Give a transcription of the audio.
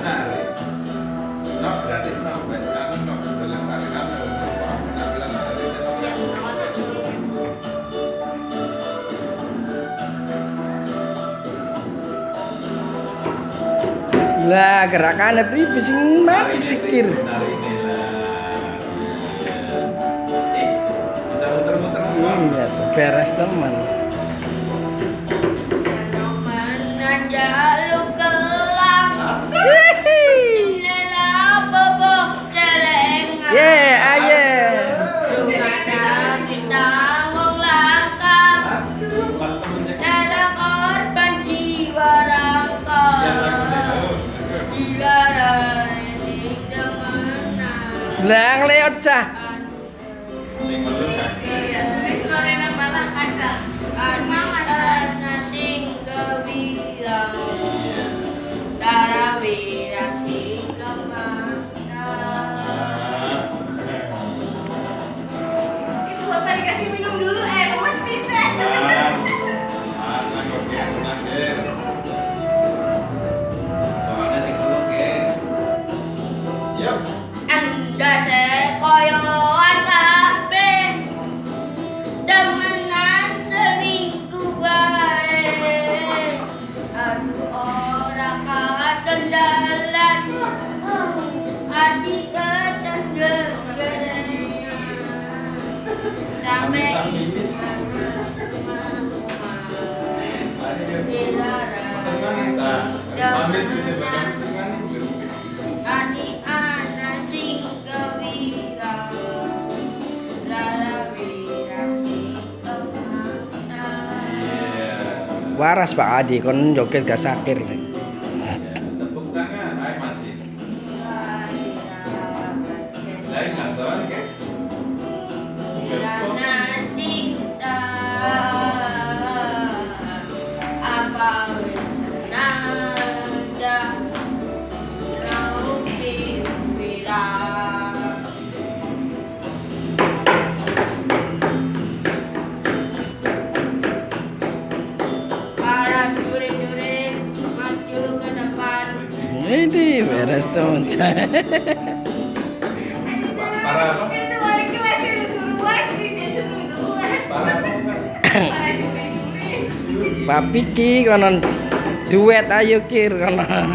nari. No, gratis no, baik anu no, dalam kamu. Yang Lah gerakannya pribe sing sikir. Lah. Iya. Ih, bisa muter-muter semua. Iya, seberes teman. Jaluk kelang demenan Lah ngleot cah. Sing Pamit gitu? Ani ana sing Iya. Waras Pak Adi kon joget gak sakir. Tepuk tangan, ayo masih. Lain nggak apa? Bukan? Para curi-curi. Pak Piki konon duet ayo kir konon.